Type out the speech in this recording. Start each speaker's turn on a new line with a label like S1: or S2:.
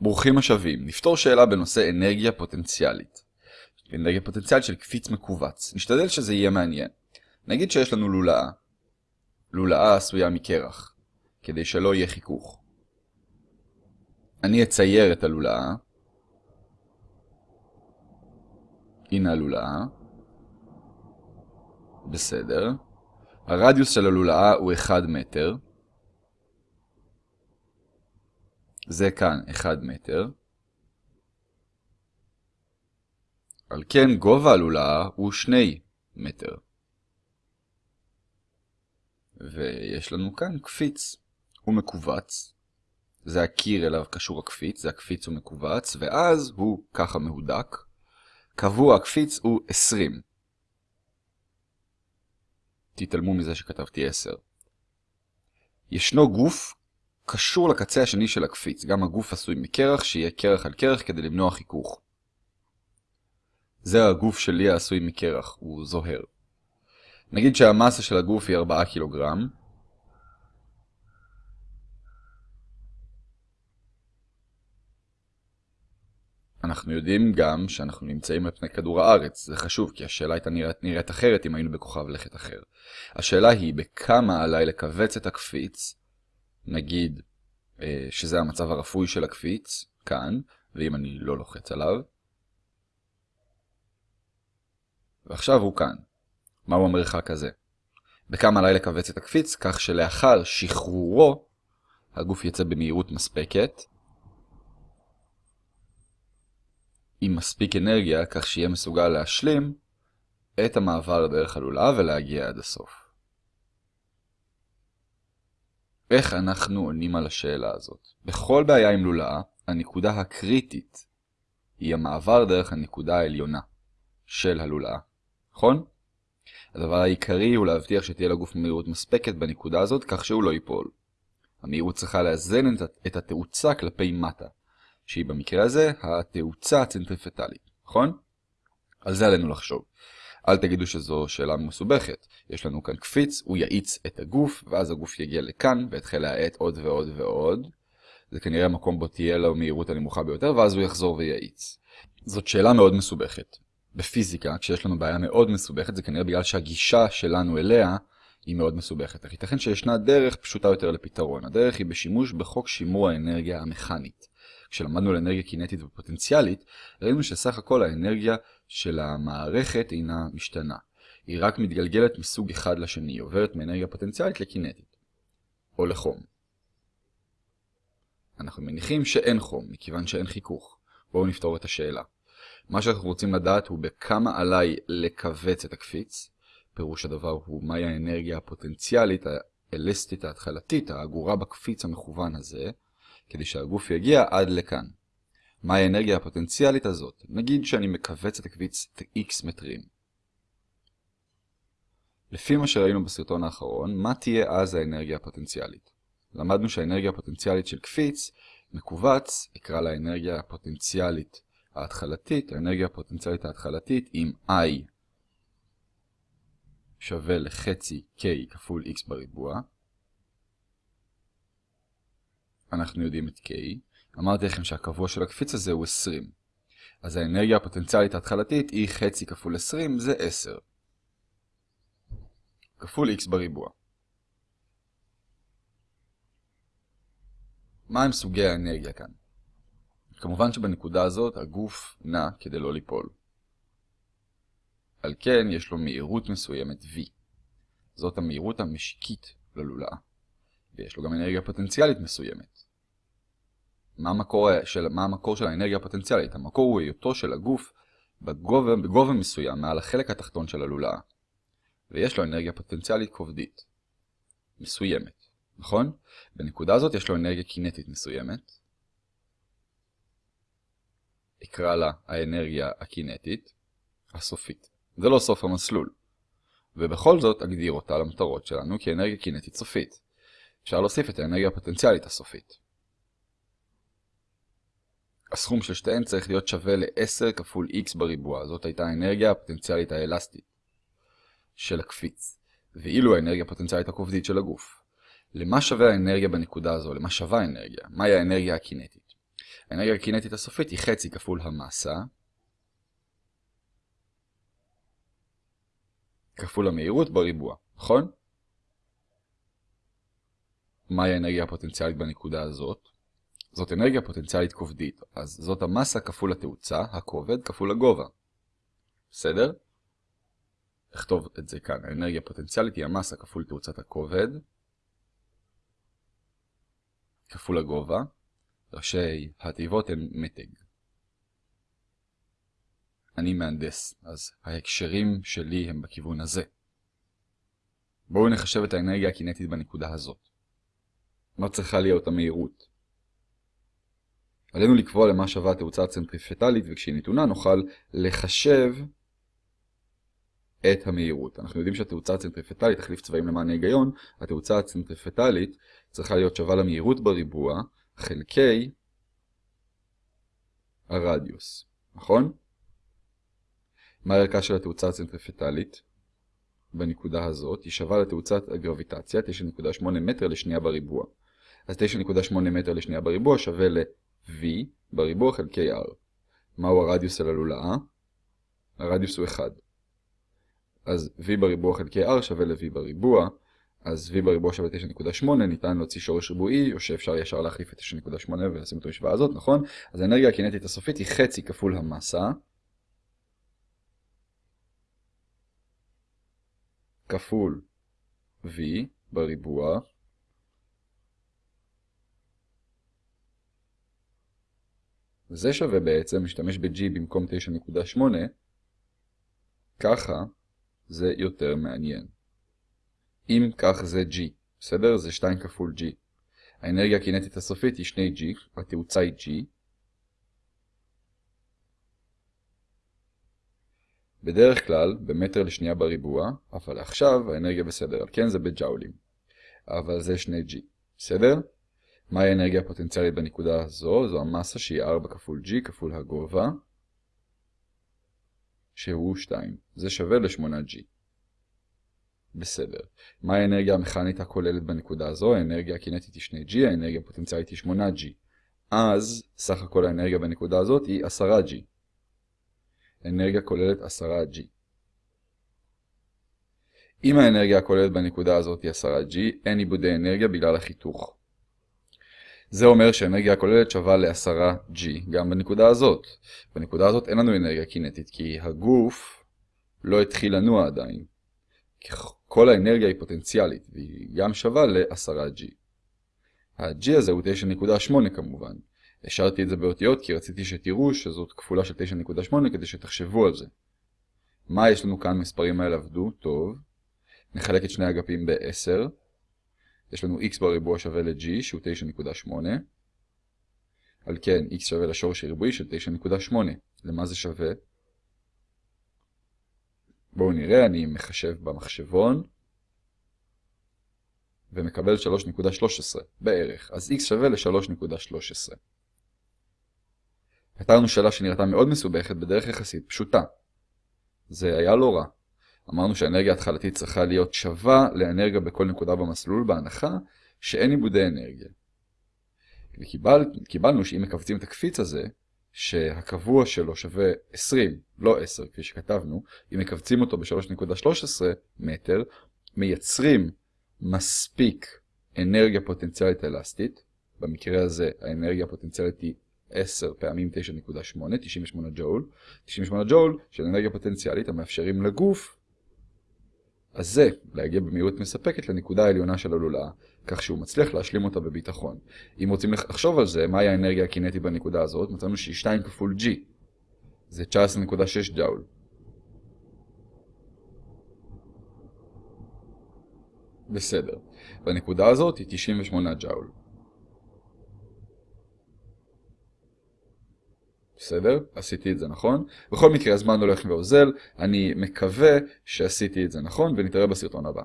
S1: ברוכים השבים, נפתור שאלה בנושא אנרגיה פוטנציאלית. אנרגיה פוטנציאלית של קפיץ מכווץ. נשתדל שזה יהיה מעניין. נגיד שיש לנו לולאה. לולאה עשויה מקרח, כדי שלא יהיה חיכוך. אני אצייר את הלולאה. הנה הלולאה. בסדר. הרדיוס של הלולאה הוא 1 מטר. זה כאן 1 מטר. על כן גובה הלולאה הוא 2 מטר. ויש לנו כאן קפיץ. הוא מקווץ. זה הקיר אליו קשור הקפיץ, זה הקפיץ הוא מקווץ, ואז הוא ככה מהודק. קבוע הקפיץ הוא 20. תתעלמו מזה שכתבתי 10. ישנו גוף קשור לקצה השני של הקפיץ. גם הגוף עשוי מקרח, שיהיה קרח על קרח כדי למנוע חיכוך. זה הגוף שלי העשוי מקרח, הוא זוהר. נגיד שהמסה של הגוף היא 4 קילוגרם. אנחנו יודעים גם שאנחנו נמצאים על פני כדור הארץ. זה חשוב, כי השאלה הייתה נראית, נראית אחרת אם היינו בכוכב לכת אחר. השאלה היא בכמה עליי לכווץ את הקפיץ נגיד אה, שזה המצב הרפוי של הקפיץ, כאן, ואם אני לא לוחץ עליו. ועכשיו הוא כאן. מהו המרחק הזה? בכמה עליי לכווץ את הקפיץ, כך שלאחר שחרורו, הגוף יצא במהירות מספקת, עם מספיק אנרגיה, כך שיהיה מסוגל להשלים את המעבר דרך הלולאה ולהגיע עד הסוף. איך אנחנו עונים על השאלה הזאת? בכל בעיה עם לולאה, הנקודה הקריטית היא המעבר דרך הנקודה העליונה של הלולאה, נכון? הדבר העיקרי הוא להבטיח שתהיה לגוף מהירות מספקת בנקודה הזאת כך שהוא לא ייפול. המהירות צריכה לאזן את התאוצה כלפי מטה, שהיא במקרה הזה התאוצה הצנטריפטלית, נכון? על זה עלינו לחשוב. אל תגידו שזו שאלה מסובכת. יש לנו כאן קפיץ, הוא יאיץ את הגוף, ואז הגוף יגיע לכאן, ויתחיל להאט עוד ועוד ועוד. זה כנראה המקום בו תהיה לו מהירות הנמוכה ביותר, ואז הוא יחזור ויאיץ. זאת שאלה מאוד מסובכת. בפיזיקה, כשיש לנו בעיה מאוד מסובכת, זה כנראה בגלל שהגישה שלנו אליה היא מאוד מסובכת. אך ייתכן שישנה דרך פשוטה יותר לפתרון. הדרך היא בשימוש בחוק שימור האנרגיה המכנית. כשלמדנו על אנרגיה קינטית ופוטנציאלית, ראינו שסך הכל האנרגיה של המערכת אינה משתנה. היא רק מתגלגלת מסוג אחד לשני, היא עוברת מאנרגיה פוטנציאלית לקינטית. או לחום. אנחנו מניחים שאין חום, מכיוון שאין חיכוך. בואו נפתור את השאלה. מה שאנחנו רוצים לדעת הוא בכמה עליי לכווץ את הקפיץ. פירוש הדבר הוא מהי האנרגיה הפוטנציאלית האלסטית ההתחלתית, האגורה בקפיץ המכוון הזה, כדי שהגוף יגיע עד לכאן. מהי האנרגיה הפוטנציאלית הזאת? נגיד שאני מכווץ את הקביץ x מטרים. לפי מה שראינו בסרטון האחרון, מה תהיה אז האנרגיה הפוטנציאלית? למדנו שהאנרגיה הפוטנציאלית של קפיץ מכווץ, אקרא לה האנרגיה הפוטנציאלית ההתחלתית, האנרגיה הפוטנציאלית ההתחלתית עם I שווה לחצי K כפול X בריבוע. אנחנו יודעים את K. אמרתי לכם שהקבוע של הקפיץ הזה הוא 20. אז האנרגיה הפוטנציאלית ההתחלתית היא חצי כפול 20, זה 10. כפול x בריבוע. מה הם סוגי האנרגיה כאן? כמובן שבנקודה הזאת הגוף נע כדי לא ליפול. על כן יש לו מהירות מסוימת v. זאת המהירות המשיקית ללולאה. ויש לו גם אנרגיה פוטנציאלית מסוימת. מה המקור של, מה המקור של האנרגיה הפוטנציאלית? המקור הוא היותו של הגוף בגובה, בגובה מסוים מעל החלק התחתון של הלולאה. ויש לו אנרגיה פוטנציאלית כובדית. מסוימת, נכון? בנקודה הזאת יש לו אנרגיה קינטית מסוימת. אקרא לה האנרגיה הקינטית הסופית. זה לא סוף המסלול. ובכל זאת אגדיר אותה למטרות שלנו כאנרגיה קינטית סופית. אפשר להוסיף את האנרגיה הפוטנציאלית הסופית. הסכום של שתיהן צריך להיות שווה ל-10 כפול x בריבוע. זאת הייתה האנרגיה הפוטנציאלית האלסטית של הקפיץ, ואילו האנרגיה הפוטנציאלית הכובדית של הגוף. למה שווה האנרגיה בנקודה הזו? למה שווה האנרגיה? מהי האנרגיה הקינטית? האנרגיה הקינטית הסופית היא חצי כפול המסה, כפול המהירות בריבוע, נכון? מהי האנרגיה הפוטנציאלית בנקודה הזאת? זאת אנרגיה פוטנציאלית כובדית, אז זאת המסה כפול התאוצה, הכובד כפול הגובה. בסדר? נכתוב את זה כאן. האנרגיה הפוטנציאלית היא המסה כפול תאוצת הכובד, כפול הגובה. ראשי התיבות הן מתג. אני מהנדס, אז ההקשרים שלי הם בכיוון הזה. בואו נחשב את האנרגיה הקינטית בנקודה הזאת. מה צריכה להיות המהירות? עלינו לקבוע למה שווה התאוצה הצנטריפטלית, וכשהיא נתונה נוכל לחשב את המהירות. אנחנו יודעים שהתאוצה הצנטריפטלית, תחליף צבעים למען ההיגיון, התאוצה הצנטריפטלית צריכה להיות שווה למהירות בריבוע חלקי הרדיוס, נכון? מה הערכה של התאוצה הצנטריפטלית? בנקודה הזאת היא שווה לתאוצת הגרביטציה 9.8 מטר לשנייה בריבוע. אז 9.8 מטר לשנייה בריבוע שווה ל-v בריבוע חלקי r. מהו הרדיוס של הלולאה? הרדיוס הוא 1. אז v בריבוע חלקי r שווה ל-v בריבוע, אז v בריבוע שווה 9.8, ניתן להוציא שורש ריבועי, או שאפשר ישר להחליף את 9.8 ולשים את המשוואה הזאת, נכון? אז האנרגיה הקינטית הסופית היא חצי כפול המסה, כפול v בריבוע, וזה שווה בעצם, משתמש ב-g במקום 9.8, ככה זה יותר מעניין. אם כך זה G, בסדר? זה 2 כפול G. האנרגיה הקינטית הסופית היא 2G, התאוצה היא G. בדרך כלל, במטר לשנייה בריבוע, אבל עכשיו האנרגיה בסדר, כן זה בג'אולים. אבל זה 2G, בסדר? מהי האנרגיה הפוטנציאלית בנקודה הזו? זו המסה שהיא 4 כפול G כפול הגובה. שהוא 2. זה שווה ל-8G. בסדר. מה האנרגיה המכנית הכוללת בנקודה הזו? האנרגיה הקינטית היא 2G, האנרגיה הפוטנציאלית היא 8G. אז סך הכל האנרגיה בנקודה הזאת היא 10G. אנרגיה כוללת 10G. אם האנרגיה הכוללת בנקודה הזאת היא 10G, אין עיבודי אנרגיה בגלל החיתוך. זה אומר שהאנרגיה הכוללת שווה ל-10G גם בנקודה הזאת. בנקודה הזאת אין לנו אנרגיה קינטית, כי הגוף לא התחיל לנוע עדיין. כל האנרגיה היא פוטנציאלית, והיא גם שווה ל-10G. ה-G הזה הוא 9.8 כמובן. השארתי את זה באותיות כי רציתי שתראו שזאת כפולה של 9.8 כדי שתחשבו על זה. מה יש לנו כאן מספרים האלה עבדו? טוב. נחלק את שני אגפים ב-10. יש לנו x בריבוע שווה ל-g שהוא 9.8. על כן x שווה לשורש הריבועי של 9.8. למה זה שווה? בואו נראה, אני מחשב במחשבון ומקבל 3.13 בערך, אז x שווה ל-3.13. פתרנו שאלה שנראתה מאוד מסובכת בדרך יחסית פשוטה. זה היה לא רע. אמרנו שהאנרגיה ההתחלתית צריכה להיות שווה לאנרגיה בכל נקודה במסלול בהנחה שאין עיבודי אנרגיה. וקיבלנו שאם מקבצים את הקפיץ הזה, שהקבוע שלו שווה 20, לא 10 כפי שכתבנו, אם מקבצים אותו ב-3.13 מטר, מייצרים מספיק אנרגיה פוטנציאלית אלסטית, במקרה הזה האנרגיה הפוטנציאלית היא 10 פעמים 9.8, 98 ג'ול, 98 ג'ול של אנרגיה פוטנציאלית המאפשרים לגוף הזה להגיע במהירות מספקת לנקודה העליונה של הלולאה, כך שהוא מצליח להשלים אותה בביטחון. אם רוצים לחשוב על זה, מהי האנרגיה הקינטית בנקודה הזאת, מצאנו שהיא 2 כפול G. זה 19.6 ג'אול. בסדר. בנקודה הזאת היא 98 ג'אול. בסדר? עשיתי את זה נכון. בכל מקרה הזמן הולך ואוזל, אני מקווה שעשיתי את זה נכון, ונתראה בסרטון הבא.